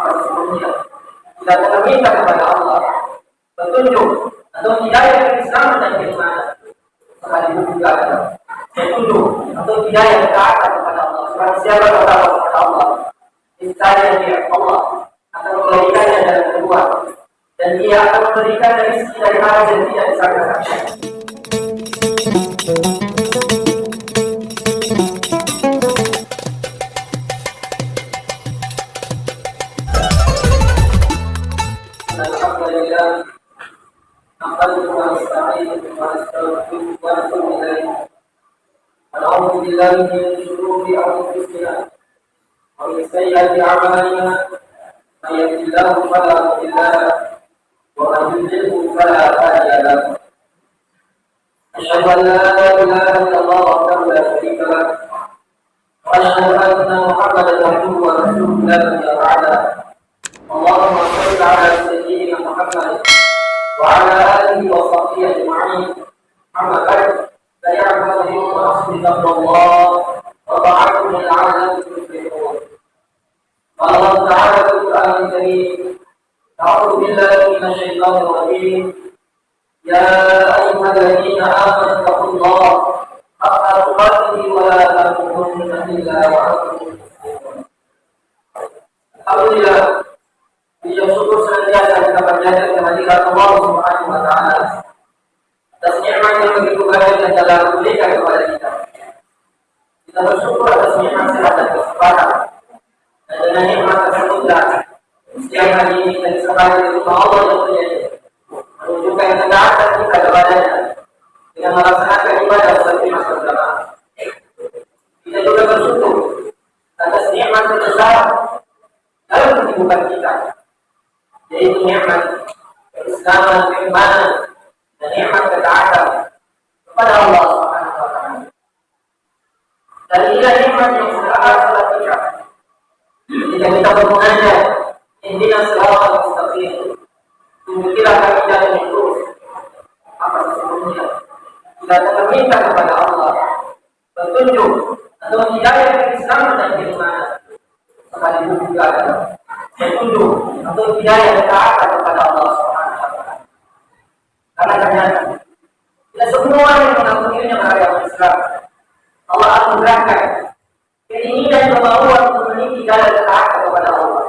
apa sesungguhnya kita minta kepada Allah petunjuk atau hidayah Islam dan keimanan sekaligus juga petunjuk atau hidayah ketaatan kepada Allah. Sebab siapa bertakwa kepada Allah niscaya dia Allah akan memberikannya dalam kedua dan dia akan memberikan rezeki dari arah yang tidak disangka-sangka. ونعوذ بالله من شرور انفسنا ومن سيئات اعمالنا من يهد الله فلا مضل له ومن يضلله فلا هادي له أشهد أن لا إله إلا الله وحده لا شريك له وأشهد أن محمدا عبده ورسوله. لا نبي بعده اللهم صل على سيدنا محمد. وعلى آله وصحبه أجمعين. أما بعد فيعبد من تقوى الله وطاعته لعلهم تفلحون. قال الله تعالى في القرآن الكريم أعوذ بالله من الشيطان الرجيم. يا أيها الذين آمنوا اتقوا الله حق تقاته ولا تموتن إلا وأنتم مسلمون. الحمد لله. Puji syukur senantiasa kita panjatkan kehadiran Allah Subhanahu wa taala atas nikmat yang begitu banyak yang telah kepada kita. Kita bersyukur atas nikmat sehat dan. Dan dengan nikmat hari ini kita di Allah yang terjadi. Menunjukkan ketaatan kita kepadanya dengan melaksanakan ibadah seperti. Kita juga bersyukur atas nikmat terbesar dalam kehidupan kita, yaitu nikmat keislaman, keimanan, dan nikmat ketaatan kepada Allah Subhanahu wa taala. Dan yang sudah telah kita. Jika kita selalu kami. Apa sesungguhnya? Kita kepada Allah petunjuk atau hidayah Islam dan keimanan. Sekaligus juga atau hidayah ketaatan kepada Allah Subhanahu wa taala. Karena ternyata tidak semua yang mengakuinya beragama Islam. Allah anugerahkan keinginan kemauan untuk meniti jalan ketaatan kepada Allah.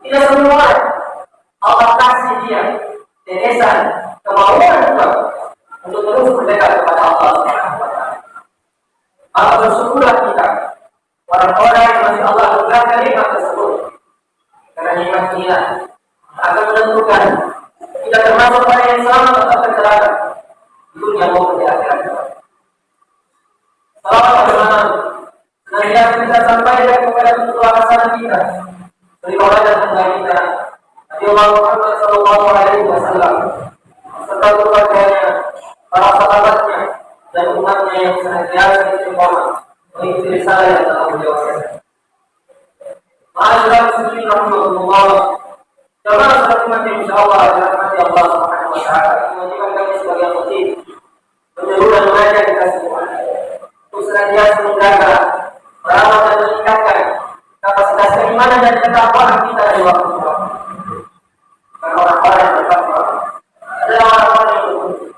Tidak semua Allah kasih dia tetesan kemauan juga untuk terus berdekat kepada Allah Maka bersyukurlah kita orang-orang yang masih Allah anugerahkan nikmat tersebut. Karena nikmat ini akan menentukan kita termasuk orang yang selamat atau tercelaka di dunia maupun di akhirat. Selamat bagaimana senantiasa kita sampaikan kepada tujuan hasanah kita. Beribadah dan tentang kita. Nabi Allah Muhammad Sallallahu Alaihi Wasallam serta keluarganya, para sahabatnya, dan umatnya yang senantiasa istiqomah mengikuti risalah yang telah beliau Ma'asyiral muslimin rahimahullah Jamaah seperti mati insya Allah dirahmati Allah Subhanahu Wa Taala menjadikan kami sebagai khatib menyeru dan mengajak kita semua. Untuk senantiasa menjaga merawat dan meningkatkan kapasitas keimanan dan ketakwaan kita di waktu ke waktu. Karena orang-orang yang bertakwa adalah orang-orang yang beruntung.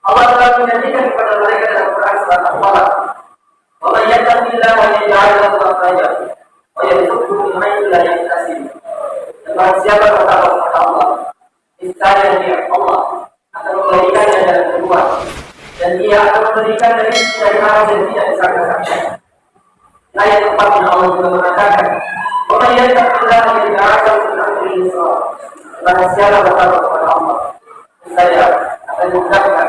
Allah telah menjanjikan kepada mereka dalam Quran surat Al-Falaq. "Wa man yattaqillaha yaj'al lahu makhraja wa yarzuqhu min haythu la yahtasib." Barang siapa bertakwa kepada Allah, niscaya dia Allah akan memberikannya dalam kedua dan dia akan memberikan dari dari arah yang tidak disangka-sangka. Ayat empat yang Allah juga mengatakan, "Wa yattaqillaha yaj'al min amrihi yusra." Barang siapa bertakwa kepada Allah, niscaya akan memudahkan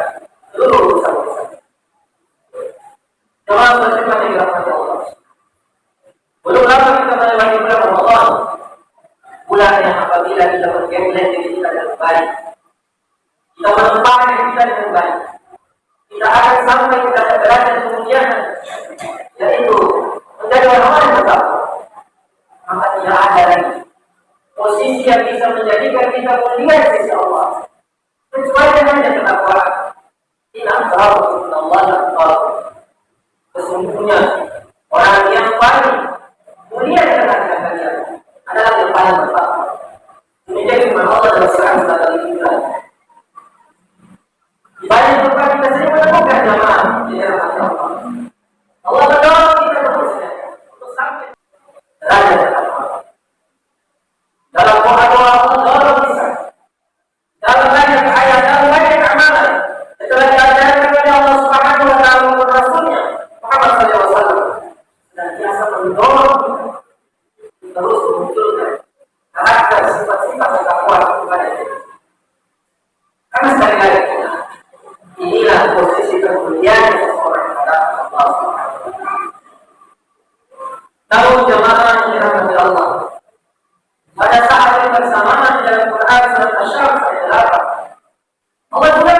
Olha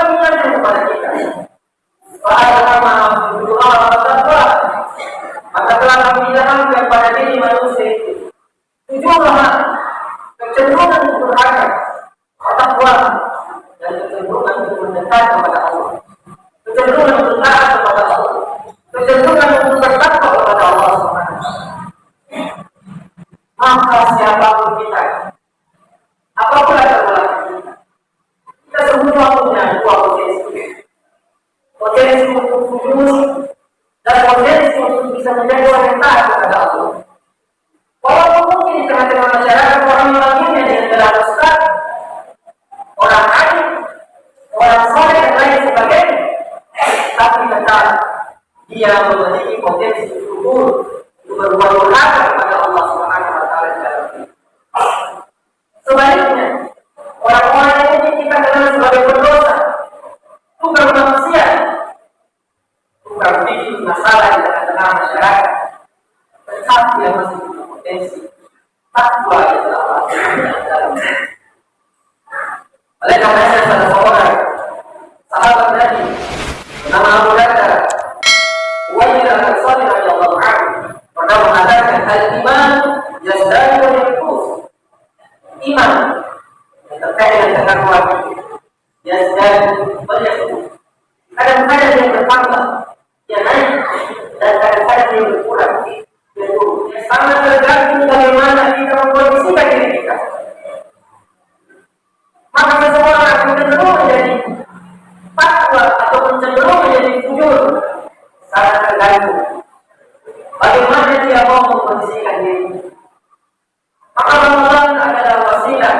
Amalan-amalan adalah wasilah.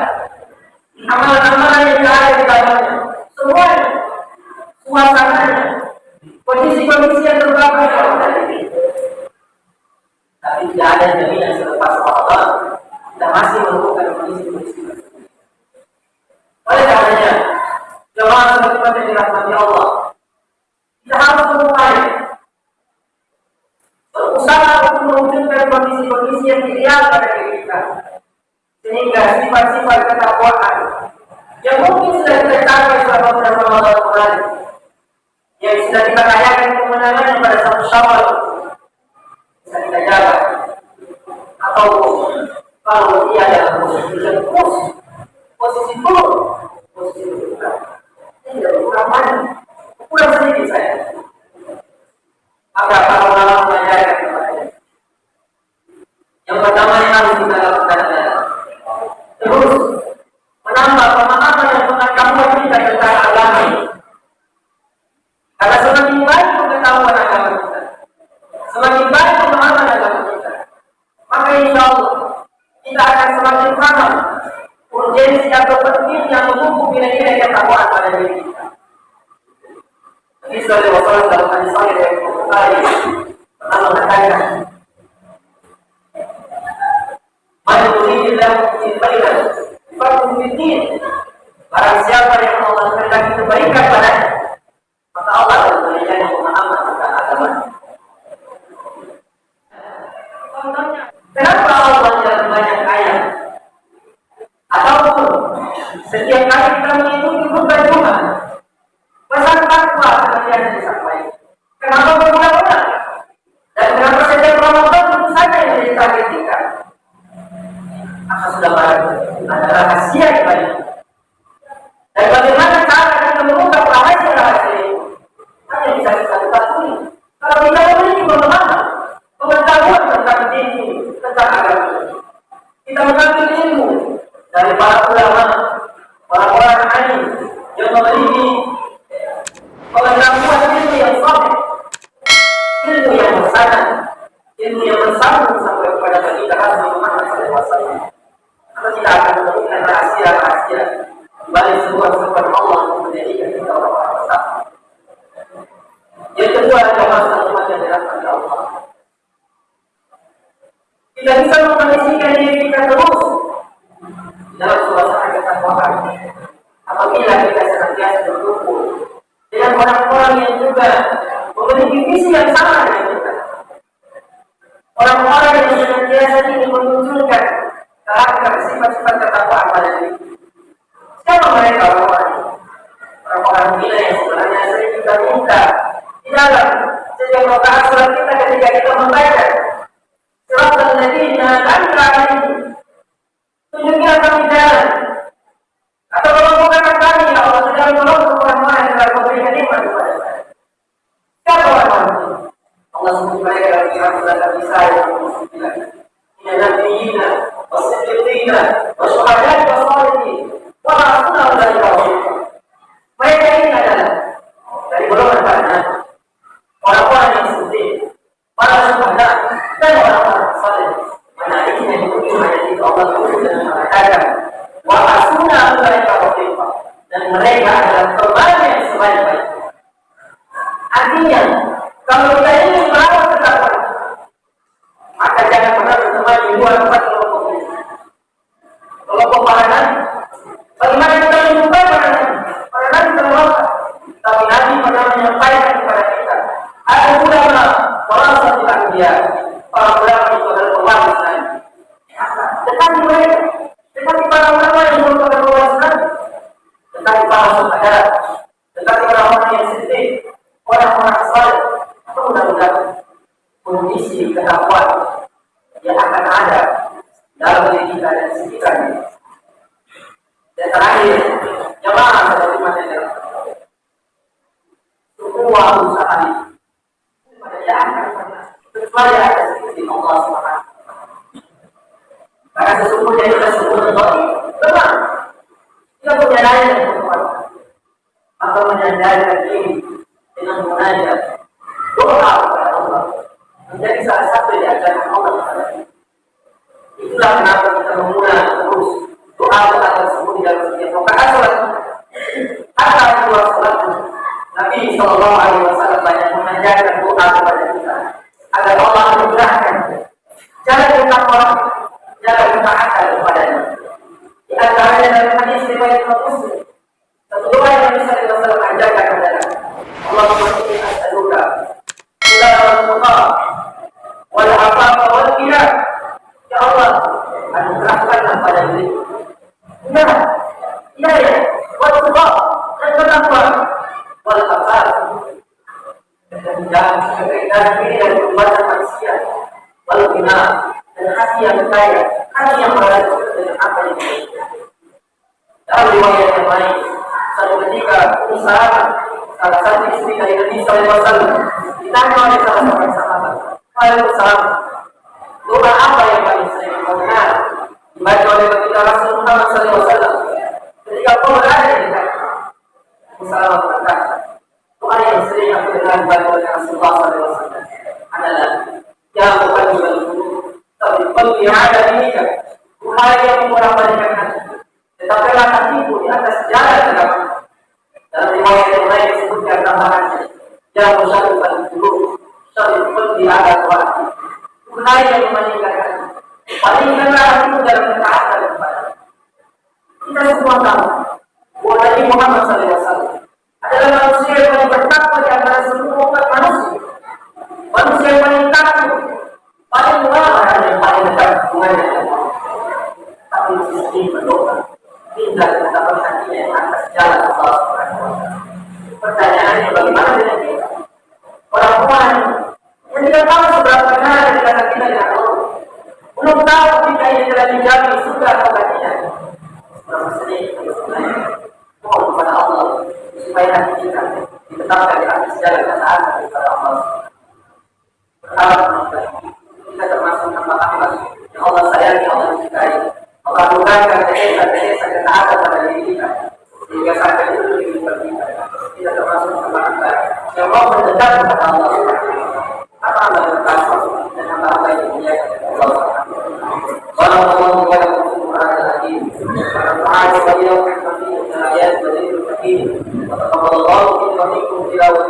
Amalan-amalan yang ada di dalamnya. Semuanya. Suasananya. Kondisi-kondisi yang terbaik di diri. Tapi tidak ada jaminan selepas Allah. Kita masih melakukan kondisi-kondisi Oleh karenanya, jemaah teman-teman yang dirahmati Allah, kita harus berupaya mewujudkan kondisi-kondisi yang ideal pada diri kita. Sehingga sifat-sifat ketakwaan yang mungkin sudah kita capai selama beberapa tahun kemarin, yang sudah kita rayakan yang pada satu syawal, bisa kita jaga. Atau kalau dia dalam posisi lemus, posisi turun, posisi berkurang. Ini tidak kurang banyak, kurang sedikit saya. agar para ulama mengajarkan yang pertama yang harus kita lakukan adalah ilmu yang bersama, ilmu yang bersambung sampai kepada kita Nabi Muhammad SAW maka kita akan menemukan rahasia-rahasia balik sebuah sifat Allah yang menjadikan kita orang bersama yang kedua adalah masa umat yang dirahmati Allah. Kita bisa mengkondisikan diri kita terus dalam suasana ketakwaan apabila kita senantiasa berkumpul dengan orang-orang yang juga Orang-orang yang senantiasa ingin menunjukkan karakter sifat-sifat ketakwaan pada diri. Siapa mereka orang-orang? Orang-orang gila yang sebenarnya sering kita minta. Di dalam setiap rakaat surat kita ketika kita membaca surat al-ladina an'amta alaihim tunjukilah kami jalan. Atau kalau bukan kami ya Allah sudah menolong orang-orang yang telah memberikan nikmat kepada saya siapa orang-orang Mereka dalam kitab surat Al-Nisa ayat 29 Inna nabiyina wasiddiqina wasyuhada'i wasalihin wa hasuna ulaika rafiqa mereka adalah teman yang artinya kalau ingin merawat ketakwaan maka jangan pernah berteman di luar tempat kelompok kelompok para nabi bagaimana kita menyukai para nabi para nabi terlalu tapi nabi pernah menyampaikan kepada kita. Ada ulama merasa tidak dia. Para ulama itu adalah pewaris nabi dekati mereka dekati para ulama yang merupakan pewaris nabi dekati para saudara dekati orang-orang yang sedih orang-orang saleh itu mudah-mudahan kondisi ketakwaan yang akan ada dalam diri kita dan sekitar kita. Dan terakhir, jemaah seperti mana yang semua usaha ini tidak akan pernah kecuali ada di Allah SWT. Karena sesungguhnya kita semua terbaik, benar. Kita punya daya yang berkuasa. Maka menyandarkan diri dengan munajat doa kepada Allah. Menjadi salah satu di ajaran Allah. Kepada. Itulah kenapa kita memulai terus doa doa tersebut di dalam setiap rakaat sholat. Hatta dua sholat Nabi Shallallahu Alaihi Wasallam banyak mengajarkan doa kepada kita agar Allah memudahkan jalan kita orang jalan kita akal kepadanya. Di antaranya dalam hadis riwayat Muslim satu doa yang Nabi Shallallahu Alaihi Wasallam ajarkan adalah Allahumma inni as'aluka ila al-tuqa wal afafa wal ghina Ya Allah, anugerahkanlah pada diri. Ya, ya, ya. Wal tuqa dan ketakwaan wal afaf dan jangan kekaitan diri dan perbuatan manusia. Wal ghina dan hati yang kaya, hati yang merasa dengan apa yang kita Riwayat yang lain, satu ketika usaha salah satu istri dari Nabi SAW ditanya oleh salah seorang sahabat, Waalaikumsalam, doa apa yang paling sering kau dengar dibaca oleh baginda Rasul Muhammad SAW ketika kau berada di dekat Musalam berkata, doa yang sering aku dengar dibaca oleh Rasulullah SAW adalah Ya Muhammad tapi pergi ada ini kan Tuhan yang membolak-balikan hati Tetaplah hatiku di atas jalan agama dalam riwayat yang lain disebutkan tambahannya yang bersatukan dulu satu di atas waktu Tuhan yang memaningkan palingkanlah hatimu dalam ketaatan kepada kita semua tahu bahwa Nabi Muhammad SAW adalah manusia yang paling bertakwa di antara seluruh umat manusia. Manusia yang paling takut paling lama dan yang paling dekat hubungannya tapi di sisi berdoa kita berhatinya yang atas jalan Allah Subhanahu bagaimana dengan kita? Orang-orang yang tidak tahu seberapa benar kita dengan. Belum tahu jika ini telah dijamin sudah atau tidak. Berapa kepada Allah kita ditetapkan jalan melakukan kerjaan kerjaan ketaatan pada diri kita. Sehingga sampai itu menjadi kita. Tidak termasuk kesalahan yang mau mendendam kepada Allah apa anda tentang dan apa yang Allah kalau Allah Allah kita ikut tilawat